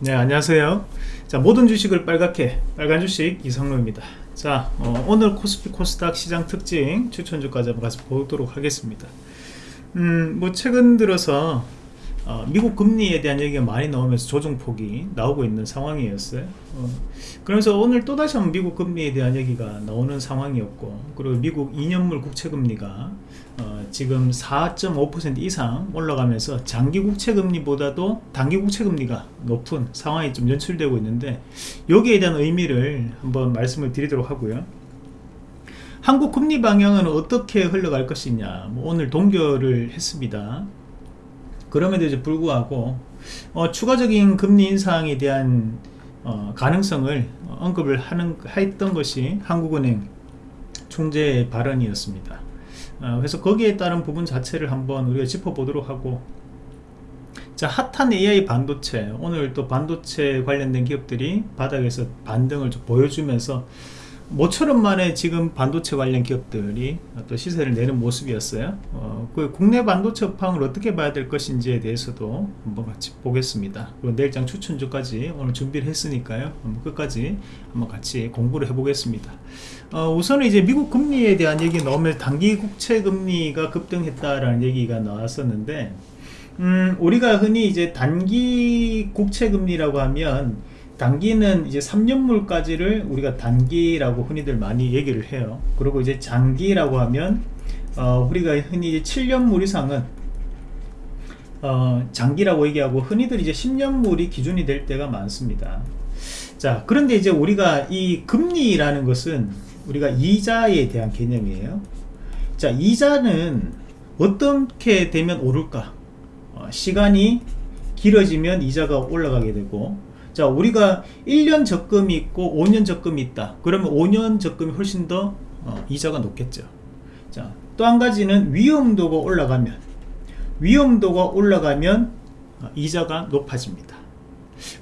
네 안녕하세요. 자 모든 주식을 빨갛게 빨간 주식 이상로입니다. 자 어, 오늘 코스피 코스닥 시장 특징 추천 주까지 한번 같이 보도록 하겠습니다. 음뭐 최근 들어서 어, 미국 금리에 대한 얘기가 많이 나오면서 조정폭이 나오고 있는 상황이었어요. 어, 그래서 오늘 또다시 한번 미국 금리에 대한 얘기가 나오는 상황이었고 그리고 미국 2년물 국채금리가 어, 지금 4.5% 이상 올라가면서 장기 국채금리보다도 단기 국채금리가 높은 상황이 좀 연출되고 있는데 여기에 대한 의미를 한번 말씀을 드리도록 하고요. 한국 금리 방향은 어떻게 흘러갈 것이냐 뭐 오늘 동결을 했습니다 그럼에도 불구하고 어, 추가적인 금리 인상에 대한 어, 가능성을 언급을 하는 했던 것이 한국은행 총재의 발언이었습니다. 어, 그래서 거기에 따른 부분 자체를 한번 우리가 짚어보도록 하고 자 핫한 AI 반도체 오늘 또 반도체 관련된 기업들이 바닥에서 반등을 좀 보여주면서 모처럼 만에 지금 반도체 관련 기업들이 또 시세를 내는 모습이었어요. 어, 그 국내 반도체 업황을 어떻게 봐야 될 것인지에 대해서도 한번 같이 보겠습니다. 그리고 내일장 추천주까지 오늘 준비를 했으니까요. 한번 끝까지 한번 같이 공부를 해 보겠습니다. 어, 우선은 이제 미국 금리에 대한 얘기 나오면 단기 국채 금리가 급등했다라는 얘기가 나왔었는데 음, 우리가 흔히 이제 단기 국채 금리라고 하면 단기는 이제 3년물까지를 우리가 단기라고 흔히들 많이 얘기를 해요. 그리고 이제 장기라고 하면 어, 우리가 흔히 7년물 이상은 어, 장기라고 얘기하고 흔히들 이제 10년물이 기준이 될 때가 많습니다. 자 그런데 이제 우리가 이 금리라는 것은 우리가 이자에 대한 개념이에요. 자 이자는 어떻게 되면 오를까? 어, 시간이 길어지면 이자가 올라가게 되고 자 우리가 1년 적금이 있고 5년 적금이 있다. 그러면 5년 적금이 훨씬 더 어, 이자가 높겠죠. 자또 한 가지는 위험도가 올라가면. 위험도가 올라가면 어, 이자가 높아집니다.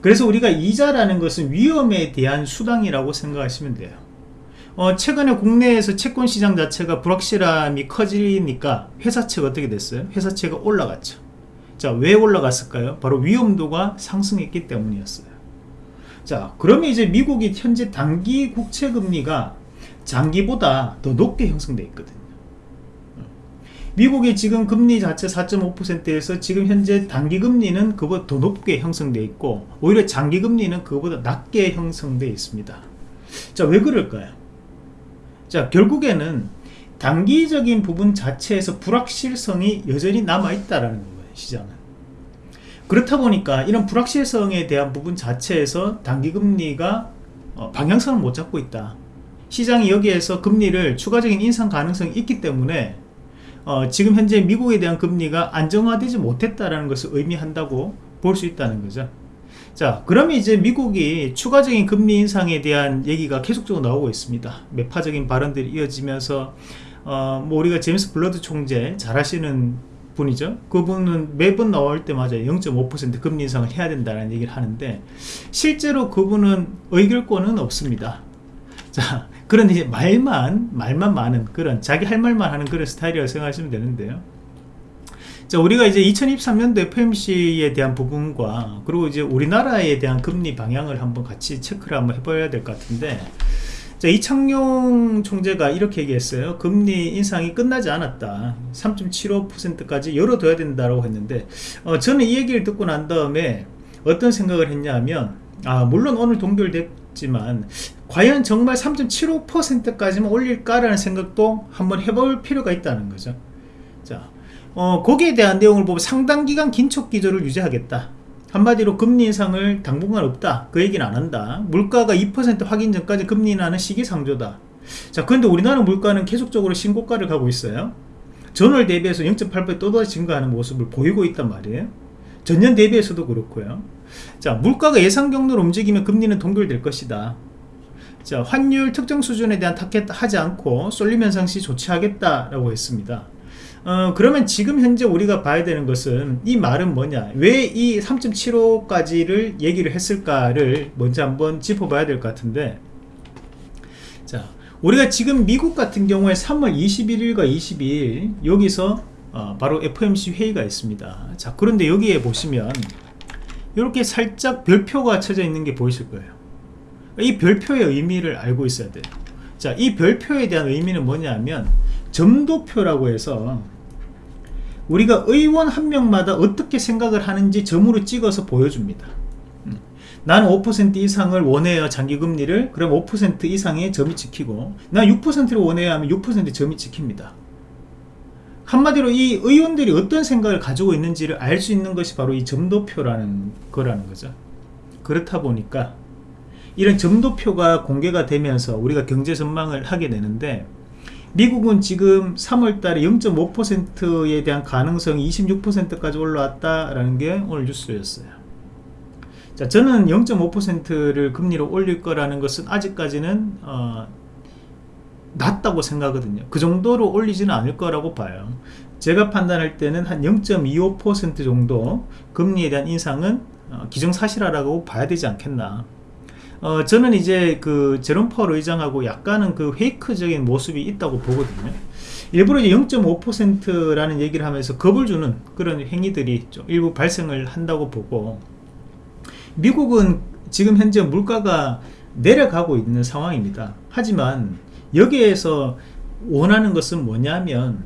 그래서 우리가 이자라는 것은 위험에 대한 수당이라고 생각하시면 돼요. 어, 최근에 국내에서 채권 시장 자체가 불확실함이 커지니까 회사채가 어떻게 됐어요? 회사채가 올라갔죠. 자 왜 올라갔을까요? 바로 위험도가 상승했기 때문이었어요 자 그러면 이제 미국이 현재 단기 국채 금리가 장기보다 더 높게 형성되어 있거든요. 미국이 지금 금리 자체 4.5%에서 지금 현재 단기 금리는 그보다 더 높게 형성되어 있고 오히려 장기 금리는 그보다 낮게 형성되어 있습니다. 자 왜 그럴까요? 자 결국에는 단기적인 부분 자체에서 불확실성이 여전히 남아있다라는 거예요 시장은 그렇다 보니까 이런 불확실성에 대한 부분 자체에서 단기금리가 어, 방향성을 못 잡고 있다. 시장이 여기에서 금리를 추가적인 인상 가능성이 있기 때문에 어, 지금 현재 미국에 대한 금리가 안정화되지 못했다라는 것을 의미한다고 볼 수 있다는 거죠. 자 그러면 이제 미국이 추가적인 금리 인상에 대한 얘기가 계속적으로 나오고 있습니다. 매파적인 발언들이 이어지면서 어, 뭐 우리가 제임스 블러드 총재 잘 아시는 분이죠. 그분은 매번 나올 때마다 0.5% 금리 인상을 해야 된다는 얘기를 하는데 실제로 그분은 의결권은 없습니다. 자 그런데 이제 말만 말만 많은 그런 자기 할 말만 하는 그런 스타일이라고 생각하시면 되는데요. 자 우리가 이제 2023년도 FMC에 대한 부분과 그리고 이제 우리나라에 대한 금리 방향을 한번 같이 체크를 한번 해봐야 될 것 같은데 자, 이창용 총재가 이렇게 얘기했어요. 금리 인상이 끝나지 않았다. 3.75%까지 열어둬야 된다고 했는데 어, 저는 이 얘기를 듣고 난 다음에 어떤 생각을 했냐면 아 물론 오늘 동결됐지만 과연 정말 3.75%까지만 올릴까라는 생각도 한번 해볼 필요가 있다는 거죠. 자, 어, 거기에 대한 내용을 보면 상당 기간 긴축 기조를 유지하겠다. 한마디로 금리 인상을 당분간 없다. 그 얘기는 안 한다. 물가가 2% 확인 전까지 금리 인하는 시기상조다. 자 그런데 우리나라 물가는 계속적으로 신고가를 가고 있어요. 전월 대비해서 0.8배 또다시 증가하는 모습을 보이고 있단 말이에요. 전년 대비해서도 그렇고요. 자 물가가 예상 경로로 움직이면 금리는 동결될 것이다. 자 환율 특정 수준에 대한 타겟 하지 않고 쏠림 현상 시 조치하겠다라고 했습니다 어, 그러면 지금 현재 우리가 봐야 되는 것은 이 말은 뭐냐? 왜 이 3.75까지를 얘기를 했을까를 먼저 한번 짚어봐야 될 것 같은데. 자 우리가 지금 미국 같은 경우에 3월 21일과 22일 여기서 어, 바로 FOMC 회의가 있습니다. 자 그런데 여기에 보시면 이렇게 살짝 별표가 쳐져 있는 게 보이실 거예요. 이 별표의 의미를 알고 있어야 돼요. 자, 이 별표에 대한 의미는 뭐냐면 점도표라고 해서 우리가 의원 한 명마다 어떻게 생각을 하는지 점으로 찍어서 보여줍니다. 음. 나는 5% 이상을 원해요 장기금리를 그럼 5% 이상의 점이 찍히고 나 6%를 원해야 하면 6% 점이 찍힙니다. 한마디로 이 의원들이 어떤 생각을 가지고 있는지를 알 수 있는 것이 바로 이 점도표라는 거라는 거죠. 그렇다 보니까 이런 점도표가 공개가 되면서 우리가 경제 전망을 하게 되는데 미국은 지금 3월달에 0.5%에 대한 가능성이 26%까지 올라왔다라는 게 오늘 뉴스였어요. 자, 저는 0.5%를 금리로 올릴 거라는 것은 아직까지는 어, 낮다고 생각하거든요. 그 정도로 올리지는 않을 거라고 봐요. 제가 판단할 때는 한 0.25% 정도 금리에 대한 인상은 어, 기정사실화라고 봐야 되지 않겠나. 어, 저는 이제 그 제롬 펄 의장하고 약간은 그 페이크적인 모습이 있다고 보거든요. 일부러 이제 0.5%라는 얘기를 하면서 겁을 주는 그런 행위들이 좀 일부 발생을 한다고 보고 미국은 지금 현재 물가가 내려가고 있는 상황입니다. 하지만 여기에서 원하는 것은 뭐냐면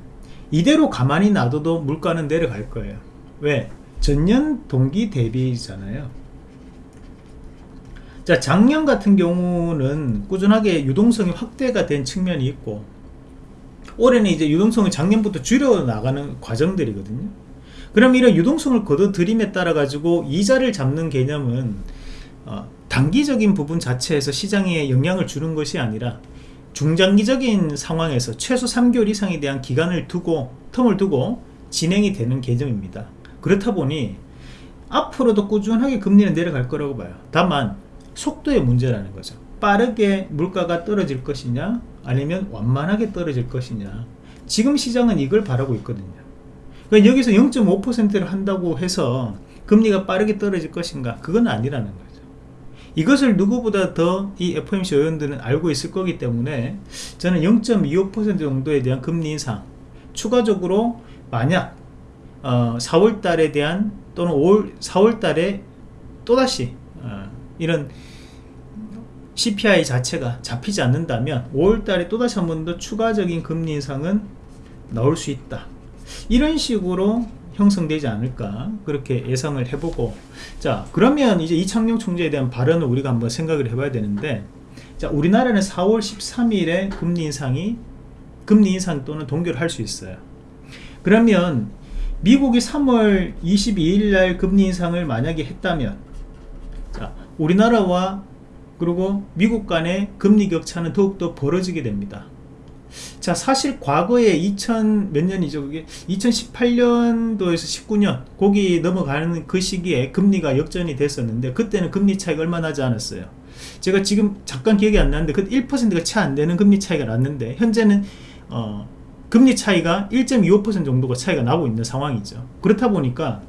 이대로 가만히 놔둬도 물가는 내려갈 거예요. 왜? 전년 동기 대비잖아요. 자 작년 같은 경우는 꾸준하게 유동성이 확대가 된 측면이 있고 올해는 이제 유동성을 작년부터 줄여 나가는 과정들이거든요. 그럼 이런 유동성을 거둬들임에 따라 가지고 이자를 잡는 개념은 어, 단기적인 부분 자체에서 시장에 영향을 주는 것이 아니라 중장기적인 상황에서 최소 3개월 이상에 대한 기간을 두고 텀을 두고 진행이 되는 개념입니다. 그렇다 보니 앞으로도 꾸준하게 금리는 내려갈 거라고 봐요. 다만 속도의 문제라는 거죠. 빠르게 물가가 떨어질 것이냐 아니면 완만하게 떨어질 것이냐. 지금 시장은 이걸 바라고 있거든요. 그러니까 여기서 0.5%를 한다고 해서 금리가 빠르게 떨어질 것인가 그건 아니라는 거죠. 이것을 누구보다 더 이 FOMC 의원들은 알고 있을 거기 때문에 저는 0.25% 정도에 대한 금리 인상 추가적으로 만약 어, 4월 달에 대한 또는 5월, 4월 달에 또다시 어, 이런 CPI 자체가 잡히지 않는다면 5월달에 또다시 한 번 더 추가적인 금리 인상은 나올 수 있다. 이런 식으로 형성되지 않을까 그렇게 예상을 해보고 자 그러면 이제 이창용 총재에 대한 발언을 우리가 한번 생각을 해봐야 되는데 자 우리나라는 4월 13일에 금리 인상이 금리 인상 또는 동결을 할 수 있어요. 그러면 미국이 3월 22일 날 금리 인상을 만약에 했다면 자 우리나라와 그리고 미국 간의 금리 격차는 더욱더 벌어지게 됩니다. 자 사실 과거에 2000 몇 년이죠? 그게? 2018년도에서 19년 거기 넘어가는 그 시기에 금리가 역전이 됐었는데 그때는 금리 차이가 얼마 나지 않았어요. 제가 지금 잠깐 기억이 안 나는데 그 1%가 채 안 되는 금리 차이가 났는데 현재는 어, 금리 차이가 1.25% 정도가 차이가 나고 있는 상황이죠. 그렇다 보니까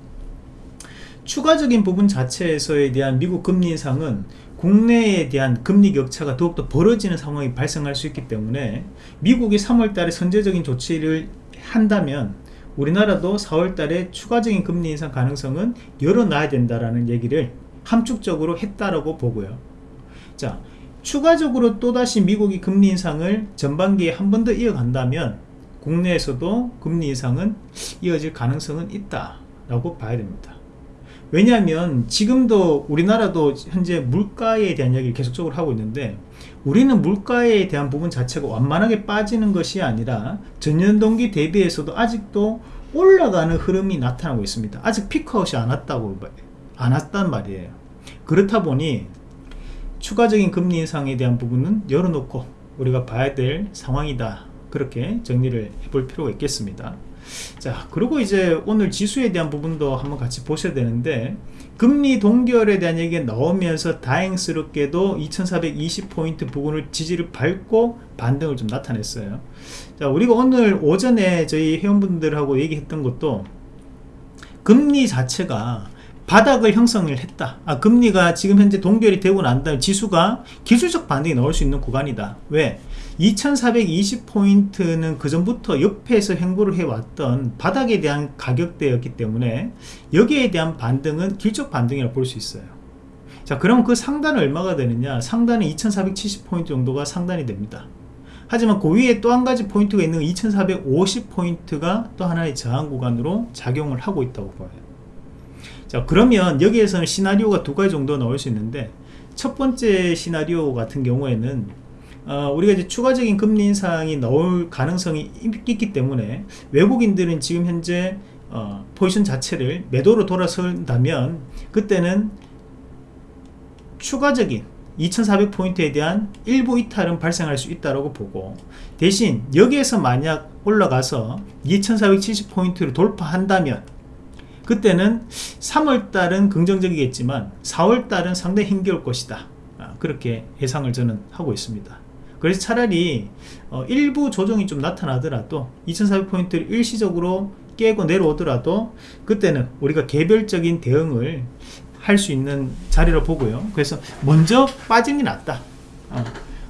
추가적인 부분 자체에서에 대한 미국 금리 인상은 국내에 대한 금리 격차가 더욱더 벌어지는 상황이 발생할 수 있기 때문에 미국이 3월달에 선제적인 조치를 한다면 우리나라도 4월달에 추가적인 금리 인상 가능성은 열어놔야 된다라는 얘기를 함축적으로 했다라고 보고요. 자, 추가적으로 또다시 미국이 금리 인상을 전반기에 한 번 더 이어간다면 국내에서도 금리 인상은 이어질 가능성은 있다라고 봐야 됩니다. 왜냐하면 지금도 우리나라도 현재 물가에 대한 이야기를 계속적으로 하고 있는데 우리는 물가에 대한 부분 자체가 완만하게 빠지는 것이 아니라 전년 동기 대비해서도 아직도 올라가는 흐름이 나타나고 있습니다. 아직 피크아웃이 안 왔다고 안 왔단 말이에요. 그렇다 보니 추가적인 금리 인상에 대한 부분은 열어놓고 우리가 봐야 될 상황이다. 그렇게 정리를 해볼 필요가 있겠습니다 자 그리고 이제 오늘 지수에 대한 부분도 한번 같이 보셔야 되는데 금리 동결에 대한 얘기가 나오면서 다행스럽게도 2420포인트 부분을 지지를 밟고 반등을 좀 나타냈어요. 자 우리가 오늘 오전에 저희 회원분들하고 얘기했던 것도 금리 자체가 바닥을 형성을 했다. 아, 금리가 지금 현재 동결이 되고 난 다음에 지수가 기술적 반등이 나올 수 있는 구간이다. 왜? 2420포인트는 그 전부터 옆에서 행보를 해왔던 바닥에 대한 가격대였기 때문에 여기에 대한 반등은 길적 반등이라고 볼 수 있어요. 자 그럼 그 상단은 얼마가 되느냐? 상단은 2470포인트 정도가 상단이 됩니다. 하지만 그 위에 또 한 가지 포인트가 있는 2450포인트가 또 하나의 저항 구간으로 작용을 하고 있다고 봐요. 자 그러면 여기에서는 시나리오가 두 가지 정도 나올 수 있는데 첫 번째 시나리오 같은 경우에는 어, 우리가 이제 추가적인 금리 인상이 나올 가능성이 있기 때문에 외국인들은 지금 현재 어, 포지션 자체를 매도로 돌아선다면 그때는 추가적인 2400포인트에 대한 일부 이탈은 발생할 수 있다고 보고 대신 여기에서 만약 올라가서 2470포인트를 돌파한다면 그때는 3월달은 긍정적이겠지만 4월달은 상당히 힘겨울 것이다. 아, 그렇게 예상을 저는 하고 있습니다 그래서 차라리 어, 일부 조정이 좀 나타나더라도 2400포인트를 일시적으로 깨고 내려오더라도 그때는 우리가 개별적인 대응을 할 수 있는 자리로 보고요. 그래서 먼저 빠지는 게 낫다. 어,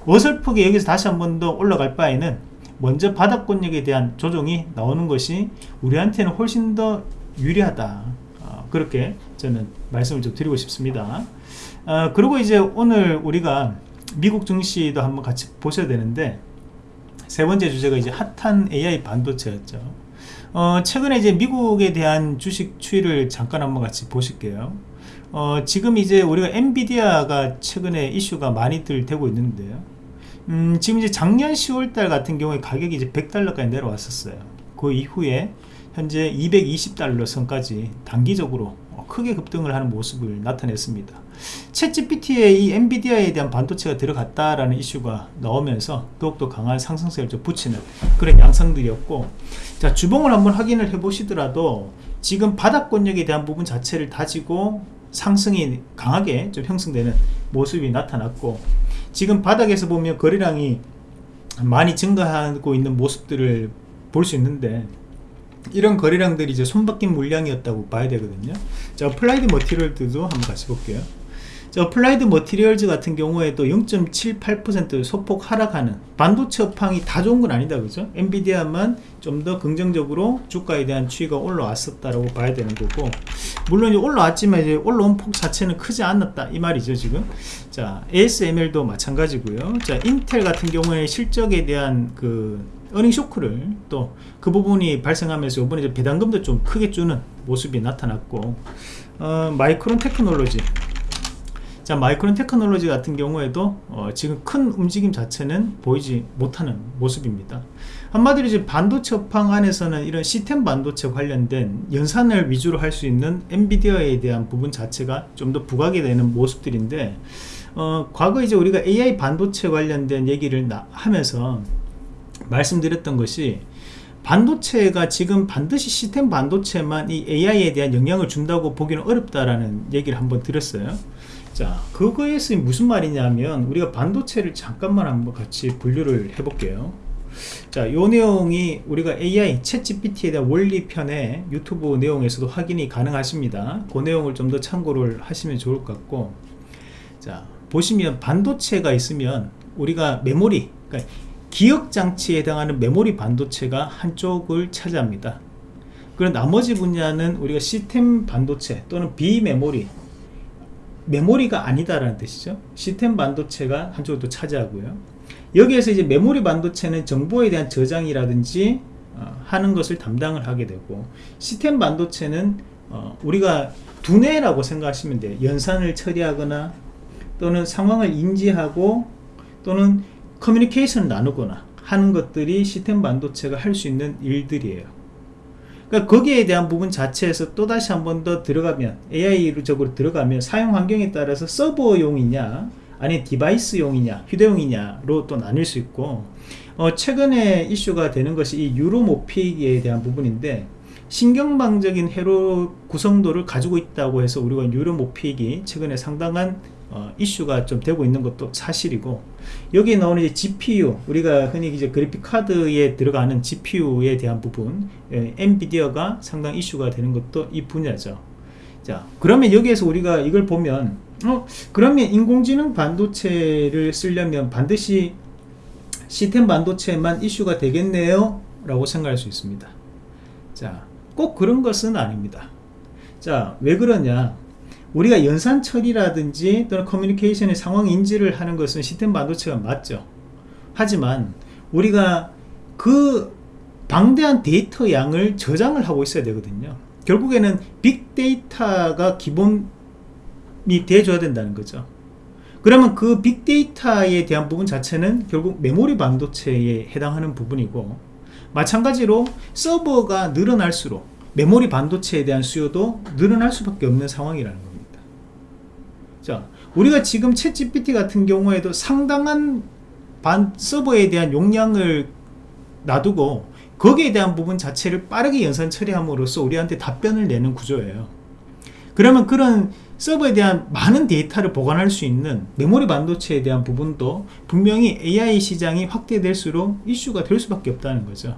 어설프게 여기서 다시 한 번 더 올라갈 바에는 먼저 바닥권력에 대한 조정이 나오는 것이 우리한테는 훨씬 더 유리하다. 어, 그렇게 저는 말씀을 좀 드리고 싶습니다. 어, 그리고 이제 오늘 우리가 미국 증시도 한번 같이 보셔야 되는데 세 번째 주제가 이제 핫한 AI 반도체였죠. 어, 최근에 이제 미국에 대한 주식 추이를 잠깐 한번 같이 보실게요. 어, 지금 이제 우리가 엔비디아가 최근에 이슈가 많이들 되고 있는데요 음, 지금 이제 작년 10월달 같은 경우에 가격이 이제 100달러까지 내려왔었어요. 그 이후에 현재 220달러 선까지 단기적으로 크게 급등을 하는 모습을 나타냈습니다. 챗 GPT에 이 엔비디아에 대한 반도체가 들어갔다라는 이슈가 나오면서 더욱더 강한 상승세를 좀 붙이는 그런 양상들이었고 자 주봉을 한번 확인을 해 보시더라도 지금 바닥권역에 대한 부분 자체를 다지고 상승이 강하게 좀 형성되는 모습이 나타났고 지금 바닥에서 보면 거래량이 많이 증가하고 있는 모습들을 볼 수 있는데 이런 거래량들이 이제 손바뀜 물량이었다고 봐야 되거든요. 자 어플라이드 머티리얼즈도 한번 같이 볼게요. 자 어플라이드 머티리얼즈 같은 경우에도 0.78% 소폭 하락하는 반도체 업황이 다 좋은 건 아니다 그죠? 엔비디아만 좀 더 긍정적으로 주가에 대한 추이가 올라왔었다라고 봐야 되는 거고 물론 이제 올라왔지만 이제 올라온 폭 자체는 크지 않았다 이 말이죠 지금. 자 ASML도 마찬가지고요. 자 인텔 같은 경우에 실적에 대한 그 어닝 쇼크를 또 그 부분이 발생하면서 이번에 배당금도 좀 크게 주는 모습이 나타났고 어, 마이크론 테크놀로지. 자 마이크론 테크놀로지 같은 경우에도 어, 지금 큰 움직임 자체는 보이지 못하는 모습입니다. 한마디로 이제 반도체 업황 안에서는 이런 시스템 반도체 관련된 연산을 위주로 할 수 있는 엔비디아에 대한 부분 자체가 좀 더 부각이 되는 모습들인데 어, 과거 이제 우리가 AI 반도체 관련된 얘기를 하면서 말씀드렸던 것이 반도체가 지금 반드시 시스템 반도체만 이 AI에 대한 영향을 준다고 보기는 어렵다라는 얘기를 한번 드렸어요. 자 그거에서 무슨 말이냐면 우리가 반도체를 잠깐만 한번 같이 분류를 해 볼게요. 자 요 내용이 우리가 AI 챗 GPT에 대한 원리 편의 유튜브 내용에서도 확인이 가능하십니다. 그 내용을 좀 더 참고를 하시면 좋을 것 같고. 자 보시면 반도체가 있으면 우리가 메모리 그러니까 기억장치에 해당하는 메모리 반도체가 한쪽을 차지합니다. 그리고 나머지 분야는 우리가 시스템 반도체 또는 비메모리 메모리가 아니다라는 뜻이죠. 시스템 반도체가 한쪽을 또 차지하고요. 여기에서 이제 메모리 반도체는 정보에 대한 저장이라든지 어, 하는 것을 담당을 하게 되고 시스템 반도체는 어, 우리가 두뇌라고 생각하시면 돼요. 연산을 처리하거나 또는 상황을 인지하고 또는 커뮤니케이션을 나누거나 하는 것들이 시스템 반도체가 할 수 있는 일들이에요. 그러니까 거기에 대한 부분 자체에서 또다시 한 번 더 들어가면 AI적으로 들어가면 사용 환경에 따라서 서버용이냐 아니 디바이스용이냐 휴대용이냐로 또 나뉠 수 있고 어, 최근에 이슈가 되는 것이 이 유로모픽에 대한 부분인데 신경망적인 회로 구성도를 가지고 있다고 해서 우리가 유로모픽이 최근에 상당한 어, 이슈가 좀 되고 있는 것도 사실이고 여기에 나오는 이제 GPU 우리가 흔히 이제 그래픽 카드에 들어가는 GPU에 대한 부분 예, 엔비디아가 상당 이슈가 되는 것도 이 분야죠. 자 그러면 여기에서 우리가 이걸 보면 어 그러면 인공지능 반도체를 쓰려면 반드시 시스템 반도체만 이슈가 되겠네요? 라고 생각할 수 있습니다. 자 꼭 그런 것은 아닙니다. 자 왜 그러냐 우리가 연산 처리라든지 또는 커뮤니케이션의 상황 인지를 하는 것은 시스템 반도체가 맞죠. 하지만 우리가 그 방대한 데이터 양을 저장을 하고 있어야 되거든요. 결국에는 빅데이터가 기본이 돼줘야 된다는 거죠. 그러면 그 빅데이터에 대한 부분 자체는 결국 메모리 반도체에 해당하는 부분이고 마찬가지로 서버가 늘어날수록 메모리 반도체에 대한 수요도 늘어날 수밖에 없는 상황이라는 겁니다 자 우리가 지금 챗 GPT 같은 경우에도 상당한 반 서버에 대한 용량을 놔두고 거기에 대한 부분 자체를 빠르게 연산 처리함으로써 우리한테 답변을 내는 구조예요. 그러면 그런 서버에 대한 많은 데이터를 보관할 수 있는 메모리 반도체에 대한 부분도 분명히 AI 시장이 확대될수록 이슈가 될 수밖에 없다는 거죠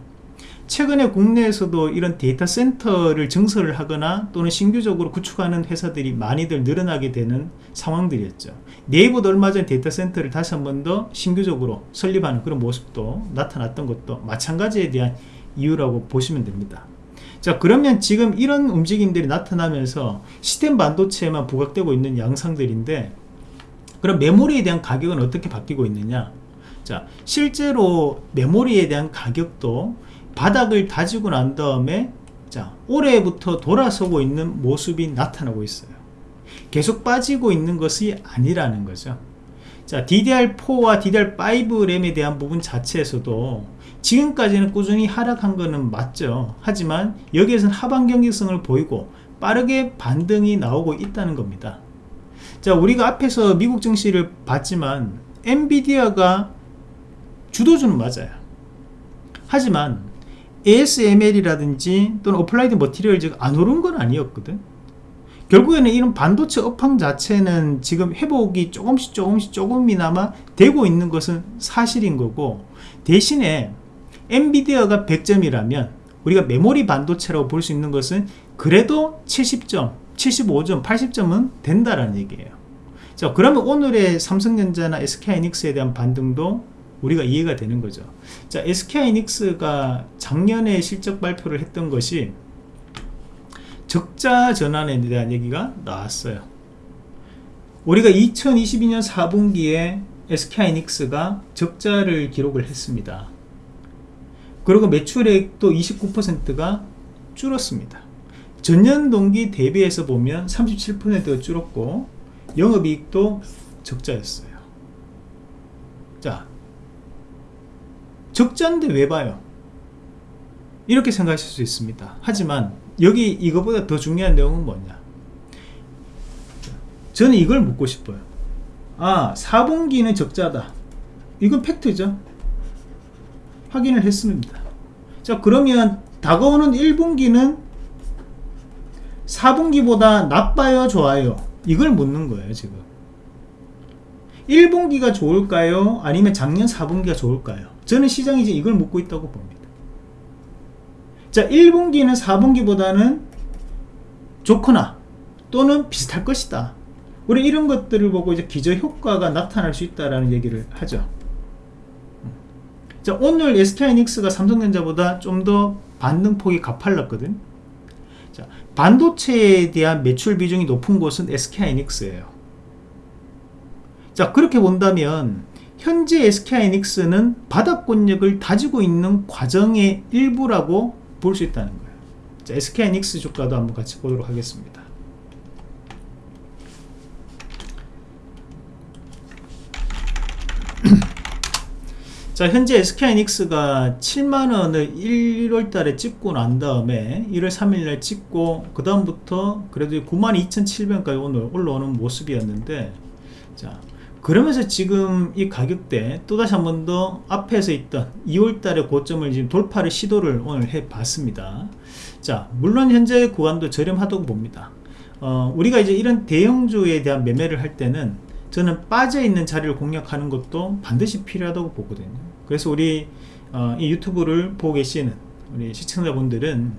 최근에 국내에서도 이런 데이터 센터를 증설을 하거나 또는 신규적으로 구축하는 회사들이 많이들 늘어나게 되는 상황들이었죠. 네이버도 얼마 전 데이터 센터를 다시 한 번 더 신규적으로 설립하는 그런 모습도 나타났던 것도 마찬가지에 대한 이유라고 보시면 됩니다. 자 그러면 지금 이런 움직임들이 나타나면서 시스템 반도체에만 부각되고 있는 양상들인데 그럼 메모리에 대한 가격은 어떻게 바뀌고 있느냐? 자 실제로 메모리에 대한 가격도 바닥을 다지고 난 다음에 자 올해부터 돌아서고 있는 모습이 나타나고 있어요. 계속 빠지고 있는 것이 아니라는 거죠. 자 DDR4와 DDR5 램에 대한 부분 자체에서도 지금까지는 꾸준히 하락한 것은 맞죠. 하지만 여기에서는 하반 경직성을 보이고 빠르게 반등이 나오고 있다는 겁니다. 자 우리가 앞에서 미국 증시를 봤지만 엔비디아가 주도주는 맞아요. 하지만 ASML이라든지 또는 어플라이드 머티리얼즈가 안 오른 건 아니었거든. 결국에는 이런 반도체 업황 자체는 지금 회복이 조금씩 조금씩 조금이나마 되고 있는 것은 사실인 거고 대신에 엔비디아가 100점이라면 우리가 메모리 반도체라고 볼 수 있는 것은 그래도 70점 75점 80점은 된다라는 얘기예요. 자 그러면 오늘의 삼성전자나 SK하이닉스에 대한 반등도 우리가 이해가 되는 거죠. 자 SK하이닉스가 작년에 실적 발표를 했던 것이 적자 전환에 대한 얘기가 나왔어요. 우리가 2022년 4분기에 SK하이닉스가 적자를 기록을 했습니다. 그리고 매출액도 29%가 줄었습니다. 전년 동기 대비해서 보면 37%가 줄었고 영업이익도 적자였어요. 자 적자인데 왜 봐요? 이렇게 생각하실 수 있습니다. 하지만 여기 이거보다 더 중요한 내용은 뭐냐? 저는 이걸 묻고 싶어요. 아 4분기는 적자다. 이건 팩트죠. 확인을 했습니다. 자 그러면 다가오는 1분기는 4분기보다 나빠요 좋아요? 이걸 묻는 거예요 지금 1분기가 좋을까요? 아니면 작년 4분기가 좋을까요? 저는 시장이 이제 이걸 묻고 있다고 봅니다. 자 1분기는 4분기보다는 좋거나 또는 비슷할 것이다. 우리 이런 것들을 보고 이제 기저 효과가 나타날 수 있다라는 얘기를 하죠. 자 오늘 SK하이닉스가 삼성전자보다 좀 더 반등폭이 가팔랐거든. 자 반도체에 대한 매출 비중이 높은 곳은 SK하이닉스예요 자 그렇게 본다면 현재 SK하이닉스는 바닥권력을 다지고 있는 과정의 일부라고 볼 수 있다는 거예요. 자 SK하이닉스 주가도 한번 같이 보도록 하겠습니다. 자 현재 SK하이닉스가 7만원을 1월달에 찍고 난 다음에 1월 3일날 찍고 그 다음부터 그래도 92,700원까지 오늘 올라오는 모습이었는데 자 그러면서 지금 이 가격대 또다시 한 번 더 앞에서 있던 2월달의 고점을 지금 돌파를 시도를 오늘 해 봤습니다. 자 물론 현재 구간도 저렴하다고 봅니다. 어, 우리가 이제 이런 대형주에 대한 매매를 할 때는 저는 빠져있는 자리를 공략하는 것도 반드시 필요하다고 보거든요. 그래서 우리 어, 이 유튜브를 보고 계시는 우리 시청자분들은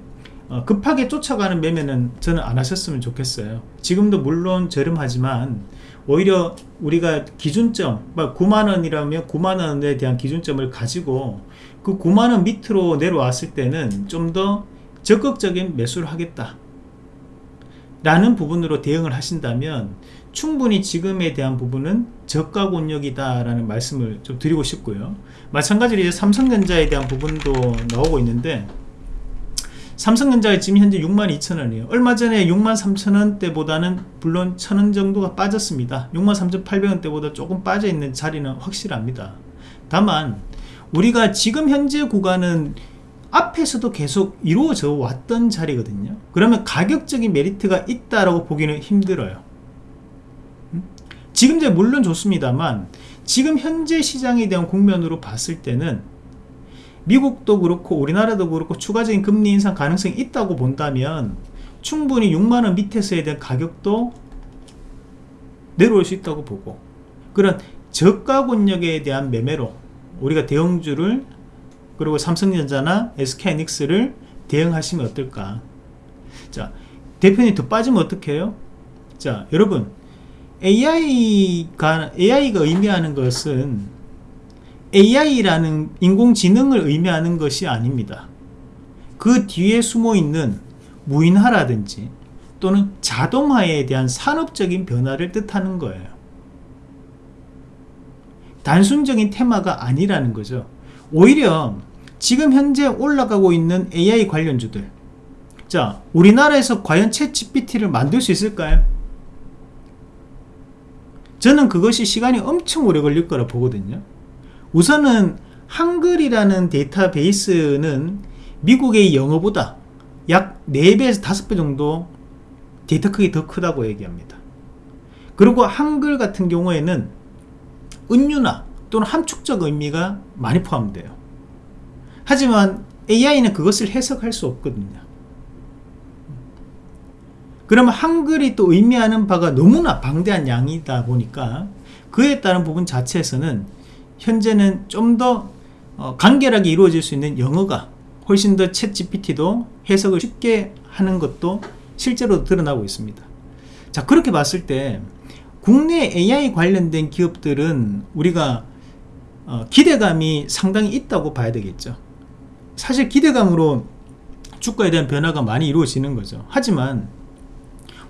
어, 급하게 쫓아가는 매매는 저는 안 하셨으면 좋겠어요. 지금도 물론 저렴하지만 오히려 우리가 기준점 9만원이라면 9만원에 대한 기준점을 가지고 그 9만원 밑으로 내려왔을 때는 좀 더 적극적인 매수를 하겠다 라는 부분으로 대응을 하신다면 충분히 지금에 대한 부분은 저가 권역이다 라는 말씀을 좀 드리고 싶고요. 마찬가지로 이제 삼성전자에 대한 부분도 나오고 있는데 삼성전자가 지금 현재 62,000원이에요. 얼마 전에 63,000원대보다는 물론 1,000원 정도가 빠졌습니다. 63,800원대보다 조금 빠져있는 자리는 확실합니다. 다만 우리가 지금 현재 구간은 앞에서도 계속 이루어져 왔던 자리거든요. 그러면 가격적인 메리트가 있다라고 보기는 힘들어요. 음? 지금 이제 물론 좋습니다만 지금 현재 시장에 대한 국면으로 봤을 때는 미국도 그렇고 우리나라도 그렇고 추가적인 금리 인상 가능성이 있다고 본다면 충분히 6만원 밑에서에 대한 가격도 내려올 수 있다고 보고 그런 저가 권역에 대한 매매로 우리가 대형주를 그리고 삼성전자나 SK하이닉스를 대응하시면 어떨까? 자 대표님 더 빠지면 어떻게 해요? 자 여러분 AI가 AI가 의미하는 것은 AI라는 인공지능을 의미하는 것이 아닙니다. 그 뒤에 숨어 있는 무인화라든지 또는 자동화에 대한 산업적인 변화를 뜻하는 거예요. 단순적인 테마가 아니라는 거죠. 오히려 지금 현재 올라가고 있는 AI 관련주들 자 우리나라에서 과연 챗 GPT를 만들 수 있을까요? 저는 그것이 시간이 엄청 오래 걸릴 거라 보거든요. 우선은 한글이라는 데이터베이스는 미국의 영어보다 약 4배에서 5배 정도 데이터 크기 더 크다고 얘기합니다. 그리고 한글 같은 경우에는 은유나 또는 함축적 의미가 많이 포함돼요. 하지만 AI는 그것을 해석할 수 없거든요. 그러면 한글이 또 의미하는 바가 너무나 방대한 양이다 보니까 그에 따른 부분 자체에서는 현재는 좀더 어, 간결하게 이루어질 수 있는 영어가 훨씬 더 챗 GPT도 해석을 쉽게 하는 것도 실제로 드러나고 있습니다. 자 그렇게 봤을 때 국내 AI 관련된 기업들은 우리가 어, 기대감이 상당히 있다고 봐야 되겠죠. 사실 기대감으로 주가에 대한 변화가 많이 이루어지는 거죠. 하지만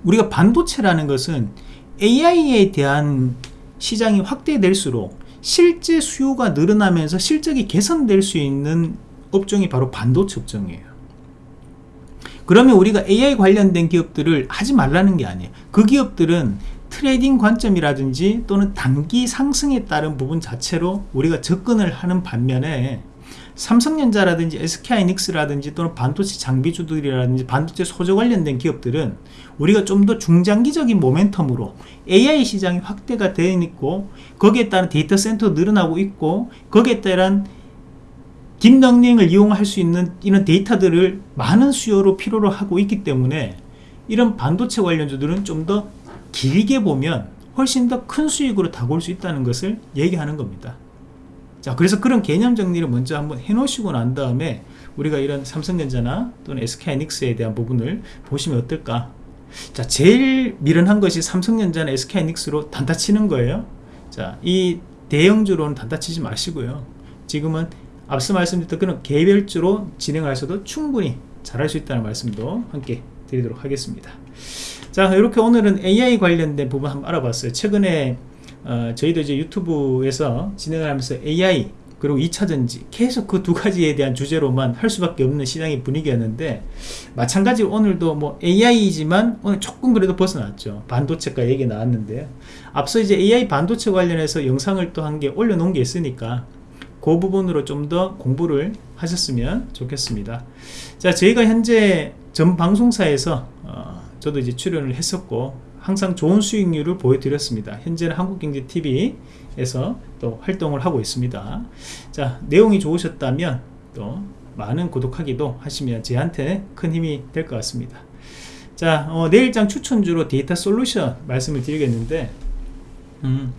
우리가 반도체라는 것은 AI에 대한 시장이 확대될수록 실제 수요가 늘어나면서 실적이 개선될 수 있는 업종이 바로 반도체 업종이에요. 그러면 우리가 AI 관련된 기업들을 하지 말라는 게 아니에요. 그 기업들은 트레이딩 관점이라든지 또는 단기 상승에 따른 부분 자체로 우리가 접근을 하는 반면에 삼성전자라든지 SK하이닉스라든지 또는 반도체 장비주들이라든지 반도체 소재 관련된 기업들은 우리가 좀 더 중장기적인 모멘텀으로 AI 시장이 확대가 되어 있고 거기에 따른 데이터 센터 늘어나고 있고 거기에 따른 딥러닝을 이용할 수 있는 이런 데이터들을 많은 수요로 필요로 하고 있기 때문에 이런 반도체 관련주들은 좀 더 길게 보면 훨씬 더 큰 수익으로 다가올 수 있다는 것을 얘기하는 겁니다 자 그래서 그런 개념 정리를 먼저 한번 해 놓으시고 난 다음에 우리가 이런 삼성전자나 또는 SK하이닉스에 대한 부분을 보시면 어떨까? 자 제일 미련한 것이 삼성전자나 SK하이닉스로 단타 치는 거예요. 자이 대형주로는 단타 치지 마시고요. 지금은 앞서 말씀드렸던 그런 개별주로 진행하셔도 충분히 잘할 수 있다는 말씀도 함께 드리도록 하겠습니다. 자 이렇게 오늘은 AI 관련된 부분 한번 알아봤어요. 최근에 어, 저희도 이제 유튜브에서 진행을 하면서 AI 그리고 2차전지 계속 그 두 가지에 대한 주제로만 할 수밖에 없는 시장의 분위기였는데 마찬가지로 오늘도 뭐 AI이지만 오늘 조금 그래도 벗어났죠. 반도체가 얘기 나왔는데요. 앞서 이제 AI 반도체 관련해서 영상을 또 한 개 올려놓은 게 있으니까 그 부분으로 좀 더 공부를 하셨으면 좋겠습니다. 자 저희가 현재 전 방송사에서 어, 저도 이제 출연을 했었고 항상 좋은 수익률을 보여드렸습니다. 현재는 한국경제TV에서 또 활동을 하고 있습니다. 자, 내용이 좋으셨다면 또 많은 구독하기도 하시면 저한테 큰 힘이 될 것 같습니다. 자, 어, 내일장 추천주로 데이터 솔루션 말씀을 드리겠는데, 음,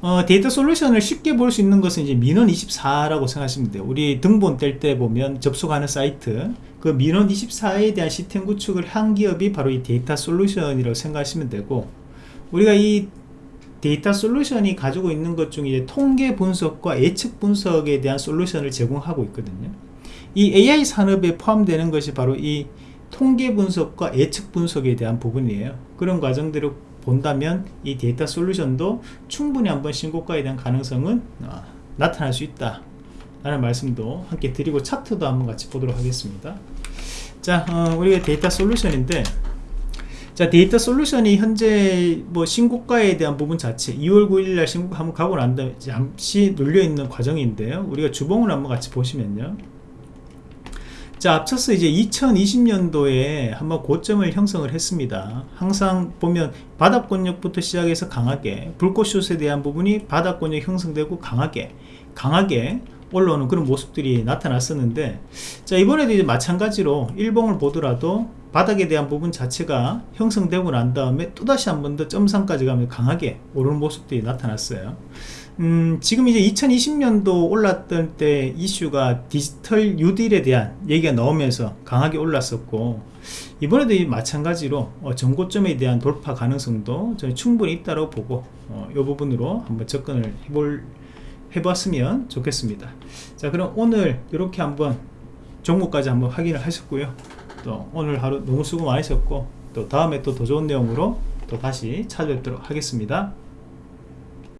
어, 데이터 솔루션을 쉽게 볼 수 있는 것은 이제 민원24라고 생각하시면 돼요. 우리 등본 뗄 때 보면 접속하는 사이트, 그 민원 24에 대한 시스템 구축을 한 기업이 바로 이 데이터 솔루션이라고 생각하시면 되고, 우리가 이 데이터 솔루션이 가지고 있는 것 중에 통계 분석과 예측 분석에 대한 솔루션을 제공하고 있거든요. 이 AI 산업에 포함되는 것이 바로 이 통계 분석과 예측 분석에 대한 부분이에요. 그런 과정들을 본다면 이 데이터 솔루션도 충분히 한번 신고가에 대한 가능성은 어, 나타날 수 있다. 라는 말씀도 함께 드리고 차트도 한번 같이 보도록 하겠습니다. 자, 어, 우리가 데이터 솔루션인데 자 데이터 솔루션이 현재 뭐 신고가에 대한 부분 자체 2월 9일 날 신고가 한번 가고 난 다음에 잠시 눌려있는 과정인데요. 우리가 주봉을 한번 같이 보시면요. 자 앞서서 이제 2020년도에 한번 고점을 형성을 했습니다. 항상 보면 바닥권역부터 시작해서 강하게 불꽃슛에 대한 부분이 바닥권역 형성되고 강하게 강하게 올라오는 그런 모습들이 나타났었는데 자 이번에도 이제 마찬가지로 일봉을 보더라도 바닥에 대한 부분 자체가 형성되고 난 다음에 또다시 한 번 더 점상까지 가면 강하게 오르는 모습들이 나타났어요. 음, 지금 이제 2020년도 올랐던 때 이슈가 디지털 뉴딜에 대한 얘기가 나오면서 강하게 올랐었고 이번에도 이 마찬가지로 어, 전고점에 대한 돌파 가능성도 저는 충분히 있다고 보고 어, 이 부분으로 한번 접근을 해볼 해봤으면 좋겠습니다. 자 그럼 오늘 이렇게 한번 종목까지 한번 확인을 하셨고요. 또 오늘 하루 너무 수고 많으셨고 또 다음에 또 더 좋은 내용으로 또 다시 찾아뵙도록 하겠습니다